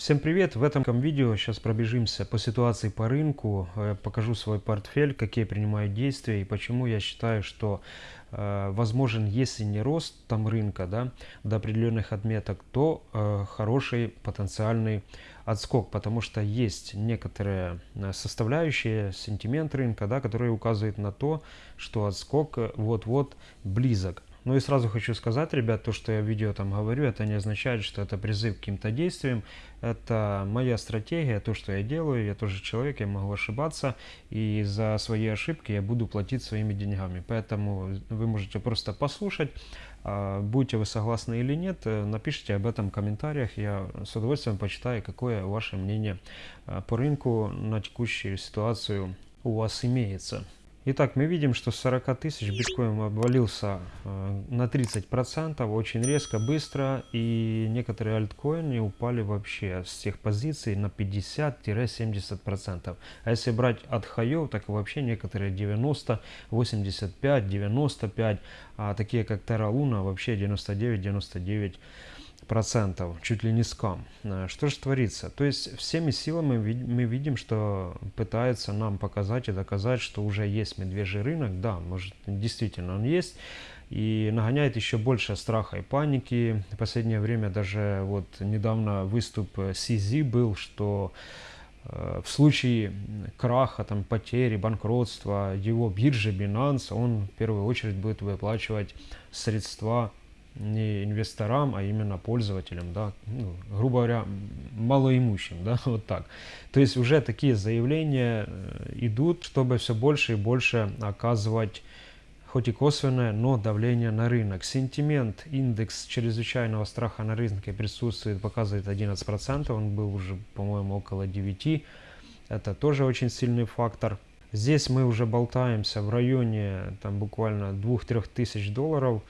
Всем привет! В этом видео сейчас пробежимся по ситуации по рынку, э, покажу свой портфель, какие принимаю действия и почему я считаю, что э, возможен, если не рост там рынка да, до определенных отметок, то э, хороший потенциальный отскок, потому что есть некоторые составляющие, сентимент рынка, да, которые указывают на то, что отскок вот-вот близок. Ну и сразу хочу сказать, ребят, то, что я в видео там говорю, это не означает, что это призыв к каким-то действиям. Это моя стратегия, то, что я делаю. Я тоже человек, я могу ошибаться. И за свои ошибки я буду платить своими деньгами. Поэтому вы можете просто послушать. А, будете вы согласны или нет, э, напишите об этом в комментариях. Я с удовольствием почитаю, какое ваше мнение а, по рынку на текущую ситуацию у вас имеется. Итак, мы видим, что с 40 тысяч биткоин обвалился э, на 30%, очень резко, быстро, и некоторые альткоины упали вообще с тех позиций на 50-70%. А если брать от хаев, так вообще некоторые 90, 85, 95, а такие как Terra Luna вообще 99-99% процентов, чуть ли не скам. Э, что же творится? То есть всеми силами мы видим, что пытается нам показать и доказать, что уже есть медвежий рынок. Да, может действительно он есть. И нагоняет еще больше страха и паники. В последнее время даже вот недавно выступ CZ был, что э, в случае краха, там, потери, банкротства его биржи Binance, он в первую очередь будет выплачивать средства не инвесторам, а именно пользователям, да, ну, грубо говоря, малоимущим, да, вот так. То есть уже такие заявления э, идут, чтобы все больше и больше оказывать хоть и косвенное, но давление на рынок. Сентимент, индекс чрезвычайного страха на рынке присутствует, показывает 11%, он был уже, по-моему, около 9%. Это тоже очень сильный фактор. Здесь мы уже болтаемся в районе там буквально 2-3 тысяч долларов.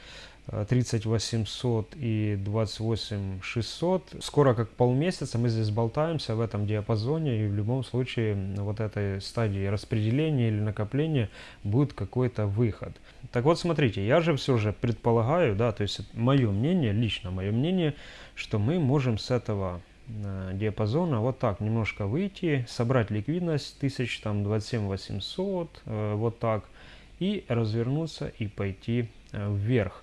30 800 и 28 600. Скоро как полмесяца мы здесь болтаемся в этом диапазоне и в любом случае вот этой стадии распределения или накопления будет какой-то выход. Так вот смотрите, я же все же предполагаю, да, то есть мое мнение, лично мое мнение, что мы можем с этого э, диапазона вот так немножко выйти, собрать ликвидность 1000, там 27 800, э, вот так, и развернуться и пойти э, вверх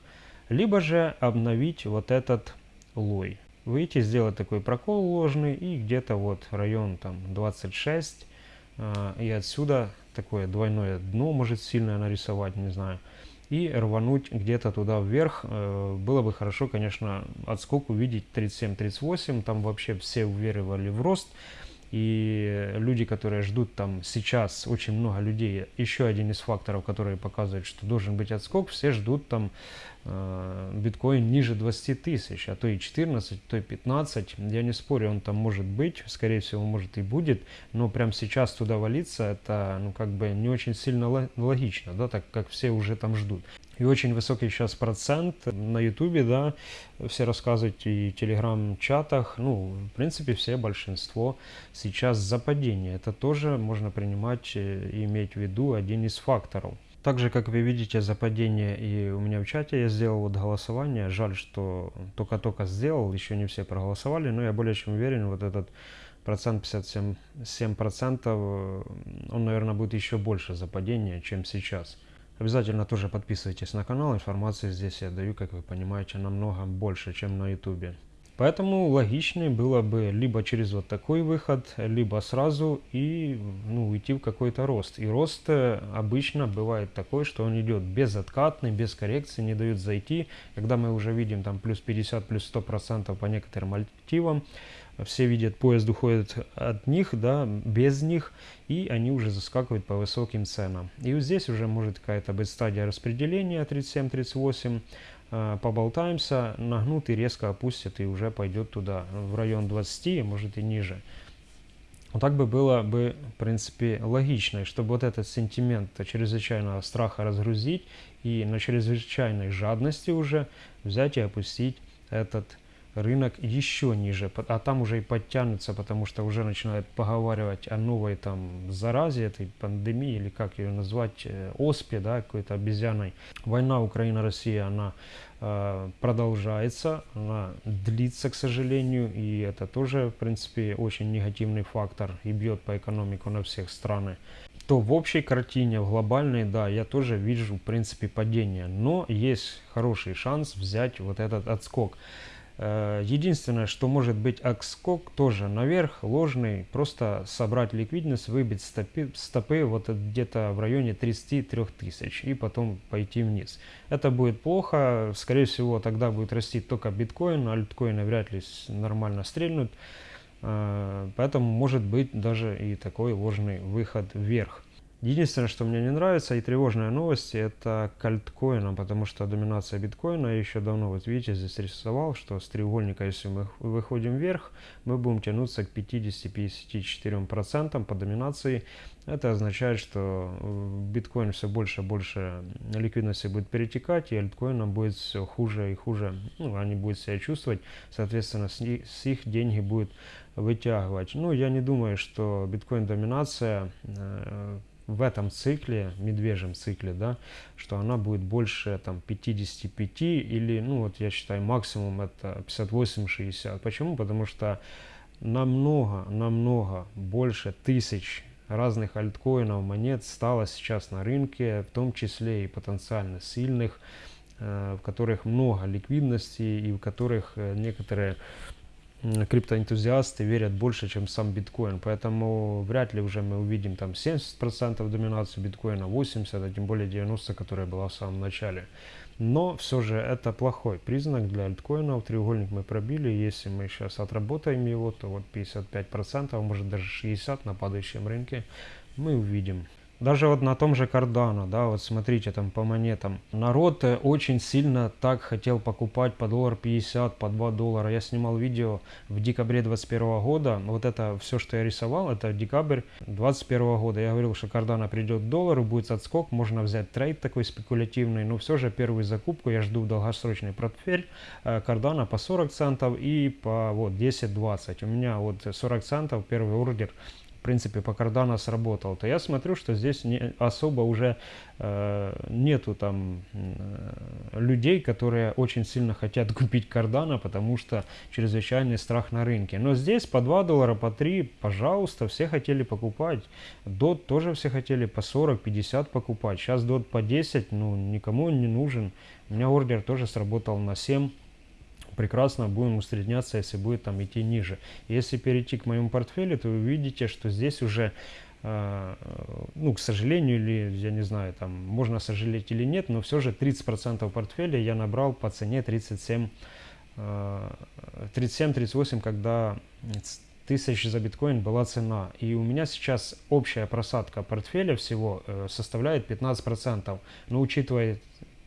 либо же обновить вот этот лой. Выйти, сделать такой прокол ложный и где-то вот район там 26 э, и отсюда такое двойное дно может сильно нарисовать, не знаю, и рвануть где-то туда вверх. Э, было бы хорошо, конечно, отскок увидеть 37-38, там вообще все уверовали в рост. И люди, которые ждут там сейчас, очень много людей, еще один из факторов, который показывает, что должен быть отскок, все ждут там э, биткоин ниже 20 тысяч, а то и 14, то и 15. Я не спорю, он там может быть, скорее всего, может и будет, но прямо сейчас туда валиться, это ну как бы не очень сильно логично, да, так как все уже там ждут. И очень высокий сейчас процент на ютубе, да, все рассказывают и телеграм-чатах, ну, в принципе, все, большинство сейчас за падение. Это тоже можно принимать и иметь в виду один из факторов. Также, как вы видите, за падение и у меня в чате я сделал вот голосование. Жаль, что только-только сделал, еще не все проголосовали, но я более чем уверен, вот этот процент 57 7 процентов, он, наверное, будет еще больше за падение, чем сейчас. Обязательно тоже подписывайтесь на канал, информации здесь я даю, как вы понимаете, намного больше, чем на ютубе. Поэтому логичнее было бы либо через вот такой выход, либо сразу и ну, уйти в какой-то рост. И рост э, обычно бывает такой, что он идет безоткатный, без коррекции, не дают зайти. Когда мы уже видим там плюс 50, плюс 100 процентов по некоторым альтивам, все видят, поезд уходит от них, да, без них, и они уже заскакивают по высоким ценам. И вот здесь уже может какая-то быть стадия распределения 37-38, Э, поболтаемся, нагнут и резко опустит и уже пойдет туда, в район 20, может и ниже. Вот так бы было бы, в принципе, логично, чтобы вот этот сентимент чрезвычайного страха разгрузить и на чрезвычайной жадности уже взять и опустить этот рынок еще ниже, а там уже и подтянутся, потому что уже начинают поговаривать о новой там заразе, этой пандемии, или как ее назвать, э, оспе, да, какой-то обезьяной. Война Украина-Россия, она э, продолжается, она длится, к сожалению, и это тоже, в принципе, очень негативный фактор и бьет по экономику на всех страны то в общей картине, в глобальной, да, я тоже вижу, в принципе, падение. Но есть хороший шанс взять вот этот отскок. Э, единственное, что может быть отскок тоже наверх, ложный, просто собрать ликвидность, выбить стопы, стопы вот где-то в районе 33 тысяч и потом пойти вниз. Это будет плохо, скорее всего тогда будет расти только биткоин, альткоины вряд ли нормально стрельнут. Э, поэтому может быть даже и такой ложный выход вверх. Единственное, что мне не нравится и тревожная новость, это к альткоинам, потому что доминация биткоина еще давно, вот видите, здесь рисовал, что с треугольника, если мы выходим вверх, мы будем тянуться к 50-54% по доминации. Это означает, что биткоин все больше и больше ликвидности будет перетекать, и альткоинам будет все хуже и хуже, ну, они будут себя чувствовать, соответственно, с них, их деньги будут вытягивать. Ну, я не думаю, что биткоин доминация э, в этом цикле, медвежьем цикле, да, что она будет больше там 55 или, ну вот я считаю, максимум это 58-60. Почему? Потому что намного, намного больше тысяч разных альткоинов, монет стало сейчас на рынке, в том числе и потенциально сильных, э, в которых много ликвидности и в которых э, некоторые криптоэнтузиасты верят больше, чем сам биткоин. Поэтому вряд ли уже мы увидим там 70% доминацию биткоина, 80%, а тем более 90%, которая была в самом начале. Но все же это плохой признак для альткоинов. Треугольник мы пробили. Если мы сейчас отработаем его, то вот 55%, а может даже 60% на падающем рынке мы увидим. Даже вот на том же Cardano, да, вот смотрите там по монетам. Народ э, очень сильно так хотел покупать по доллар 50, по 2 доллара. Я снимал видео в декабре 21 года. Вот это все, что я рисовал, это декабрь 21 года. Я говорил, что Cardano придет к доллару, будет отскок, можно взять трейд такой спекулятивный. Но все же первую закупку я жду в долгосрочный портфель э, Cardano по 40 центов и по вот 10-20. У меня вот 40 центов первый ордер принципе, по Cardano сработал, то я смотрю, что здесь не, особо уже э, нету там э, людей, которые очень сильно хотят купить Cardano, потому что чрезвычайный страх на рынке. Но здесь по 2 доллара, по 3, пожалуйста, все хотели покупать. DOT тоже все хотели по 40, 50 покупать. Сейчас DOT по 10, ну, никому он не нужен. У меня ордер тоже сработал на 7 прекрасно будем усредняться, если будет там идти ниже. Если перейти к моему портфелю, то вы увидите, что здесь уже э, ну, к сожалению, или, я не знаю, там, можно сожалеть или нет, но все же 30% портфеля я набрал по цене 37, 37-38, э, когда тысяч за биткоин была цена. И у меня сейчас общая просадка портфеля всего э, составляет 15%. Но учитывая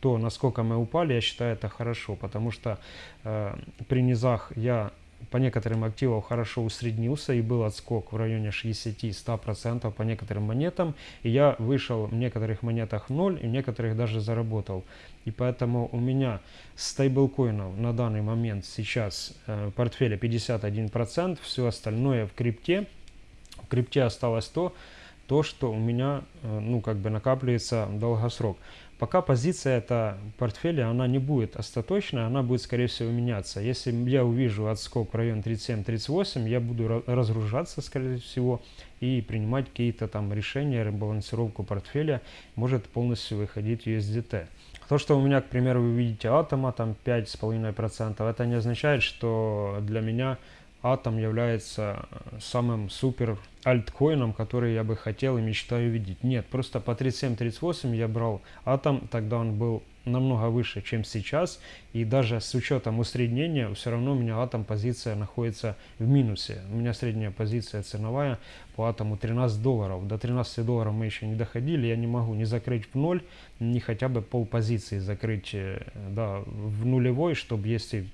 то, насколько мы упали, я считаю это хорошо, потому что э, при низах я по некоторым активам хорошо усреднился и был отскок в районе 60-100% по некоторым монетам. И я вышел в некоторых монетах 0 и в некоторых даже заработал. И поэтому у меня стейблкоинов на данный момент сейчас э, в портфеле 51%, все остальное в крипте. В крипте осталось то, то, что у меня э, ну, как бы накапливается долгосрок. Пока позиция эта портфеля, она не будет остаточная, она будет, скорее всего, меняться. Если я увижу отскок в район 37-38, я буду разгружаться, скорее всего, и принимать какие-то там решения, ребалансировку портфеля, может полностью выходить USDT. То, что у меня, к примеру, вы видите атома, там 5,5%, это не означает, что для меня Атом является э, самым супер альткоином, который я бы хотел и мечтаю видеть. Нет, просто по 37-38 я брал Атом, тогда он был намного выше, чем сейчас. И даже с учетом усреднения, все равно у меня Атом позиция находится в минусе. У меня средняя позиция ценовая по Атому 13 долларов. До 13 долларов мы еще не доходили. Я не могу не закрыть в ноль, не хотя бы пол позиции закрыть э, да, в нулевой, чтобы если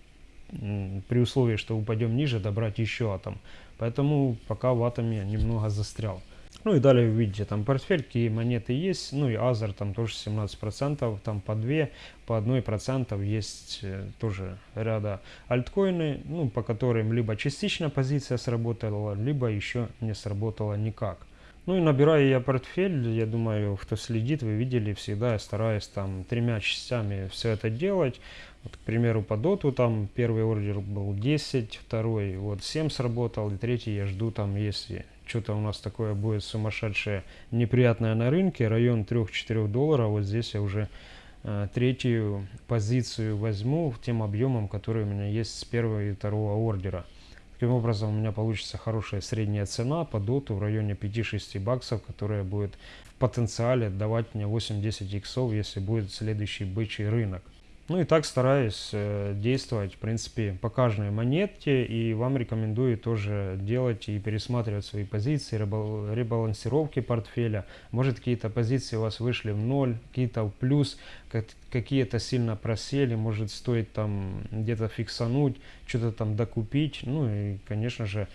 при условии, что упадем ниже, добрать еще атом. Поэтому пока в атоме немного застрял. Ну и далее вы видите там портфель, какие монеты есть. Ну и Азер там тоже 17%, там по 2, по 1% есть э, тоже ряда альткоины, ну по которым либо частично позиция сработала, либо еще не сработала никак. Ну и набираю я портфель, я думаю, кто следит, вы видели, всегда я стараюсь там тремя частями все это делать. Вот, к примеру, по доту там первый ордер был 10, второй вот 7 сработал, и третий я жду там, если что-то у нас такое будет сумасшедшее, неприятное на рынке, район 3-4 долларов, вот здесь я уже э, третью позицию возьму тем объемом, который у меня есть с первого и второго ордера. Таким образом, у меня получится хорошая средняя цена по доту в районе 5-6 баксов, которая будет в потенциале давать мне 8-10 иксов, если будет следующий бычий рынок. Ну и так стараюсь э, действовать, в принципе, по каждой монете. И вам рекомендую тоже делать и пересматривать свои позиции, ребалансировки портфеля. Может какие-то позиции у вас вышли в ноль, какие-то в плюс, какие-то сильно просели. Может стоит там где-то фиксануть, что-то там докупить. Ну и, конечно же,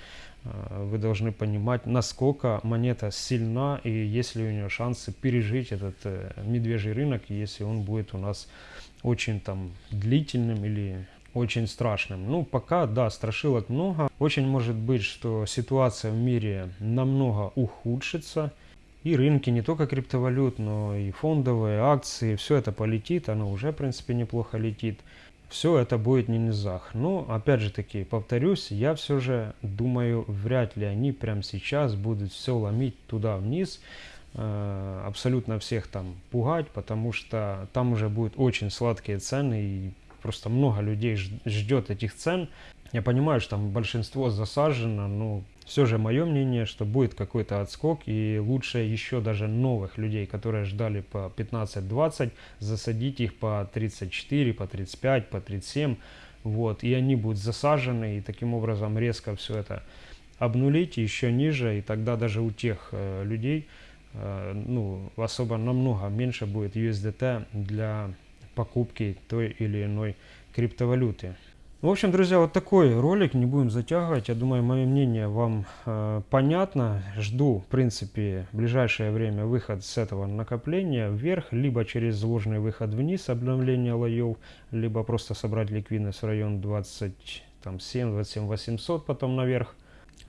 э, вы должны понимать, насколько монета сильна и есть ли у нее шансы пережить этот э, медвежий рынок, если он будет у нас очень там длительным или очень страшным. Ну, пока, да, страшилок много. Очень может быть, что ситуация в мире намного ухудшится. И рынки не только криптовалют, но и фондовые, акции, все это полетит. Оно уже, в принципе, неплохо летит. Все это будет не низах. Но, опять же таки, повторюсь, я все же думаю, вряд ли они прямо сейчас будут все ломить туда вниз. Э, абсолютно всех там пугать, потому что там уже будут очень сладкие цены и просто много людей ждет этих цен. Я понимаю, что там большинство засажено, но все же мое мнение, что будет какой-то отскок и лучше еще даже новых людей, которые ждали по 15-20, засадить их по 34, по 35, по 37, вот, и они будут засажены, и таким образом резко все это обнулить еще ниже, и тогда даже у тех э, людей, ну, особо намного меньше будет USDT для покупки той или иной криптовалюты. В общем, друзья, вот такой ролик, не будем затягивать. Я думаю, мое мнение вам э, понятно. Жду, в принципе, в ближайшее время выход с этого накопления вверх, либо через сложный выход вниз, обновление лоев, либо просто собрать ликвидность в район 27-27 800, потом наверх.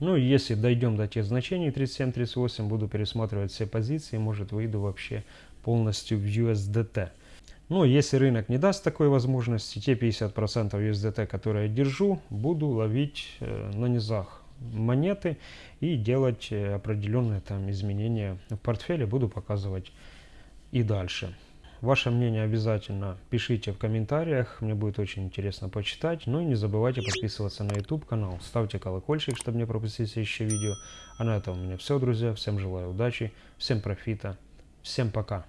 Ну, если дойдем до тех значений 37-38, буду пересматривать все позиции, может выйду вообще полностью в USDT. Ну, если рынок не даст такой возможности, те 50% USDT, которые я держу, буду ловить э, на низах монеты и делать э, определенные там изменения в портфеле, буду показывать и дальше. Ваше мнение обязательно пишите в комментариях, мне будет очень интересно почитать. Ну и не забывайте подписываться на YouTube канал, ставьте колокольчик, чтобы не пропустить следующее видео. А на этом у меня все, друзья. Всем желаю удачи, всем профита, всем пока.